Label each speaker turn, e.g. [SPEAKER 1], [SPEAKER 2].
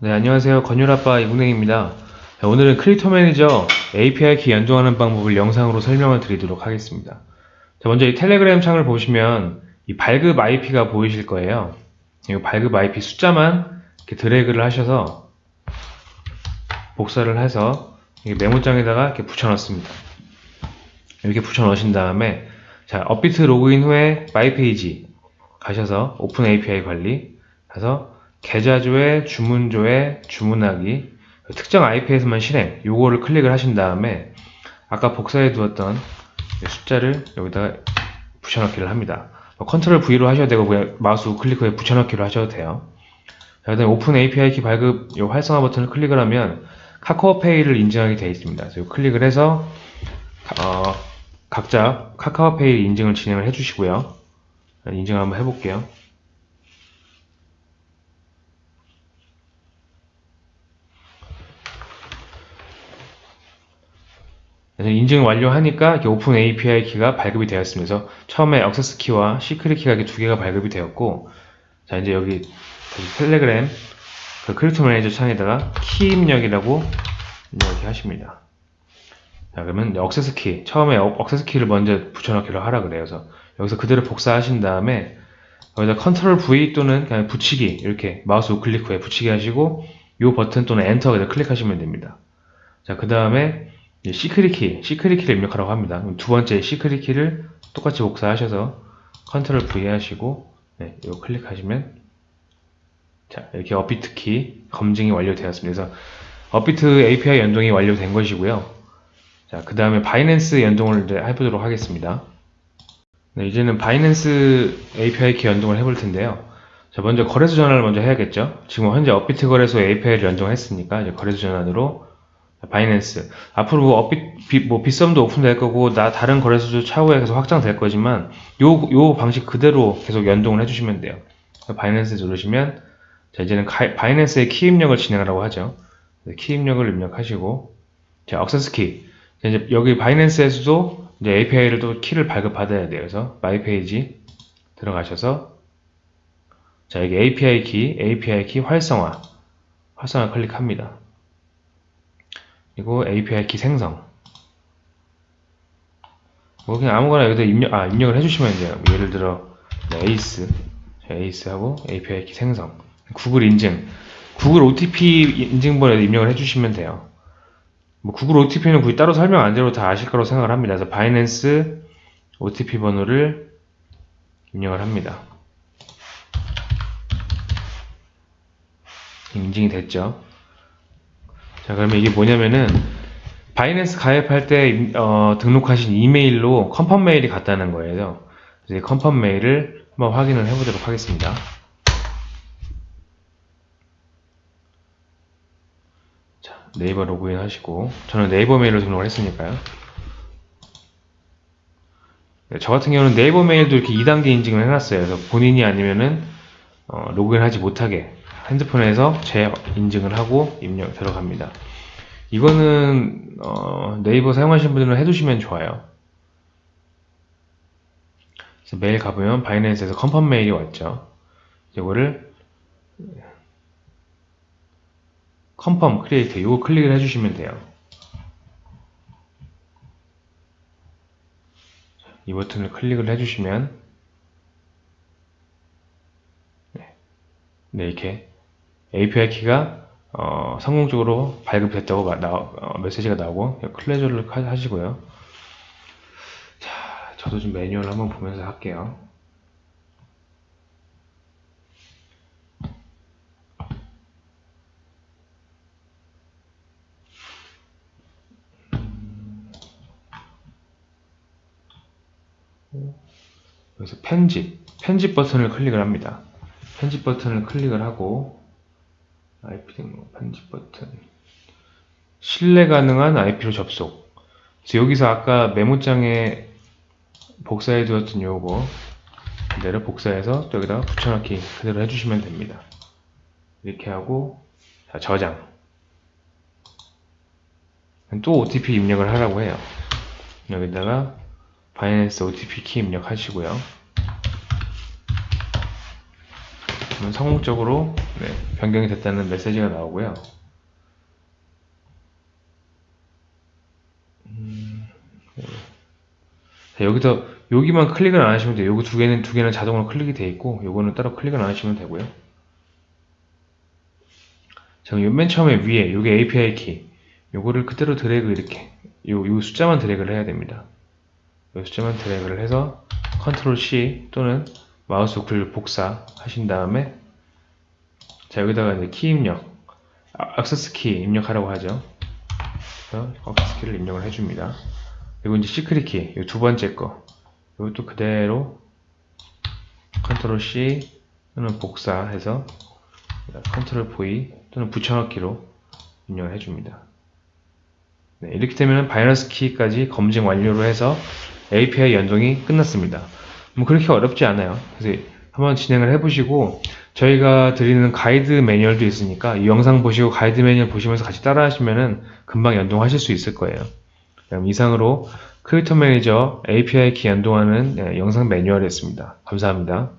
[SPEAKER 1] 네, 안녕하세요. 건율아빠 이국냉입니다. 자, 오늘은 Crypto Manager API 키 연동하는 방법을 영상으로 설명을 드리도록 하겠습니다. 자, 먼저 이 텔레그램 창을 보시면 이 발급 IP가 보이실 거예요. 이 발급 IP 숫자만 이렇게 드래그를 하셔서 복사를 해서 이 메모장에다가 이렇게 붙여넣습니다. 이렇게 붙여넣으신 다음에 자, 업비트 로그인 후에 my page 가셔서 open API 관리 가서 계좌조회, 주문조회, 주문하기 특정 IP에서만 실행 요거를 클릭을 하신 다음에 아까 복사해 두었던 숫자를 여기다가 붙여넣기를 합니다. 뭐 control V로 하셔도 되고 그냥 마우스 우클릭 후에 붙여넣기로 하셔도 돼요. 자, 그다음에 open API 키 발급 요 활성화 버튼을 클릭을 하면 카카오페이를 인증하게 되어 있습니다. 그래서 클릭을 해서 어, 각자 카카오페이 인증을 진행을 해주시고요. 인증 한번 해볼게요. 그래서 인증 완료하니까 open API 키가 발급이. 그래서 처음에 access key와 secret key가 두 개가 발급이 되었고, 자 이제 여기 텔레그램 그 Crypto Manager 창에다가 키 입력이라고 이렇게 하십니다. 자 그러면 access key 처음에 access key를 먼저 붙여넣기로 하라 그래요. 그래서 여기서 그대로 복사하신 다음에 여기다 control V 또는 그냥 붙이기 이렇게 마우스 우클릭 후에 붙이기 하시고 이 버튼 또는 엔터 그냥 클릭하시면 됩니다. 자 그 다음에 secret key, secret key를 입력하라고 합니다. 두 번째 secret key를 똑같이 복사하셔서 control V 하시고 네, 이거 클릭하시면 자 이렇게 업비트 키 검증이 완료되었습니다. 그래서 업비트 API 연동이 완료된 것이고요. 자, 그 다음에 바이낸스 연동을 이제 해보도록 하겠습니다. 네, 이제는 바이낸스 API 키 연동을 해볼 텐데요. 자, 먼저 거래소 전환을 먼저 해야겠죠. 지금 현재 업비트 거래소 API를 연동했으니까 이제 거래소 전환으로 바이낸스 앞으로 뭐 업비 뭐 빗썸도 오픈될 거고 나 다른 거래소도 차후에 계속 확장될 거지만 요 요 방식 그대로 계속 연동을 해주시면 돼요. 바이낸스 누르시면 자 이제는 가, 바이낸스의 키 입력을 진행하라고 하죠. 키 입력을 입력하시고 자 액세스 키 이제 여기 바이낸스에서도 이제 API를 또 키를 발급받아야 돼요. 그래서 my page 들어가셔서 자 여기 API 키 API 키 활성화 활성화 클릭합니다. 그리고 API 키 생성. 뭐 그냥 아무거나 여기다 입력, 아, 입력을 해주시면 돼요. 뭐 예를 들어 에이스. 에이스 하고 API 키 생성. 구글 인증. 구글 OTP 인증번호에 입력을 해주시면 돼요. 뭐 구글 OTP는 굳이 따로 설명 안 드려도 다 아실 거라고 생각을 합니다. 그래서 바이낸스 OTP 번호를 입력을 합니다. 인증이 됐죠 자 그러면 이게 뭐냐면은 바이낸스 가입할 때 어, 등록하신 이메일로 confirm 메일이 갔다는 거예요. 이제 confirm 메일을 한번 확인을 해보도록 하겠습니다. 자 네이버 로그인 하시고 저는 네이버 메일로 등록을 했으니까요. 네, 저 같은 경우는 네이버 메일도 이렇게 2단계 인증을 해놨어요. 그래서 본인이 아니면은 어, 로그인하지 못하게 핸드폰에서 재 인증을 하고 입력 들어갑니다. 이거는 어, 네이버 사용하시는 분들은 해두시면 좋아요. 메일 가보면 바이낸스에서 confirm 메일이 왔죠. 이거를 confirm create 이거 클릭을 해주시면 돼요. 이 버튼을 클릭을 해주시면 네, 네 이렇게 API 키가 어, 성공적으로 발급됐다고 나, 어, 메시지가 나오고 클레저를 하시고요. 자, 저도 좀 매뉴얼 한번 보면서 할게요. 여기서 편집, 편집 버튼을 클릭을 합니다. 편집 버튼을 클릭을 하고 IP 등록 편집 버튼. 신뢰 가능한 IP로 접속. 그래서 여기서 아까 메모장에 복사해 두었던 요거 그대로 복사해서 여기다가 붙여넣기 그대로 해주시면 됩니다. 이렇게 하고 자, 저장. 또 OTP 입력을 하라고 해요. 여기다가 바이낸스 OTP 키 입력하시고요 성공적으로 네, 변경이 됐다는 메시지가 나오고요. 음, 네. 자, 여기서 여기만 클릭을 안 하시면 돼요. 여기 두 개는 두 개는 자동으로 클릭이 돼 있고 요거는 따로 클릭을 안 하시면 되고요. 자, 맨 처음에 위에 요게 API 키 요거를 그대로 드래그 이렇게 요, 요 숫자만 드래그를 해야 됩니다. 요 숫자만 드래그를 해서 컨트롤 C 또는 마우스 우클 복사 하신 다음에 자 여기다가 이제 키 입력 아, 액세스 키 입력하라고 하죠. 그래서 액세스 키를 입력을 해줍니다. 그리고 이제 secret 키, 이 두 번째 거 이것도 그대로 컨트롤 C 또는 복사해서 컨트롤 V 또는 붙여넣기로 입력을 해줍니다. 네, 이렇게 되면 바이낸스 키까지 검증 완료로 해서 API 연동이 끝났습니다. 뭐 그렇게 어렵지 않아요. 그래서 한번 진행을 해보시고 저희가 드리는 가이드 매뉴얼도 있으니까 이 영상 보시고 가이드 매뉴얼 보시면서 같이 따라 하시면은 금방 연동하실 수 있을 거예요. 그럼 이상으로 크리에이터 매니저 API 키 연동하는 예, 영상 매뉴얼이었습니다. 감사합니다.